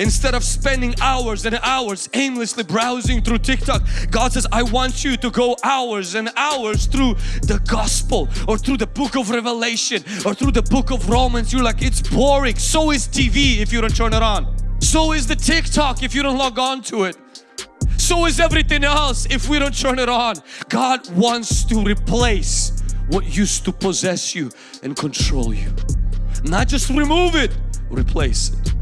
Instead of spending hours and hours aimlessly browsing through TikTok, God says, I want you to go hours and hours through the gospel or through the book of Revelation or through the book of Romans. You're like, it's boring. So is TV if you don't turn it on. So is the TikTok if you don't log on to it. So is everything else if we don't turn it on. God wants to replace what used to possess you and control you. Not just remove it, replace it.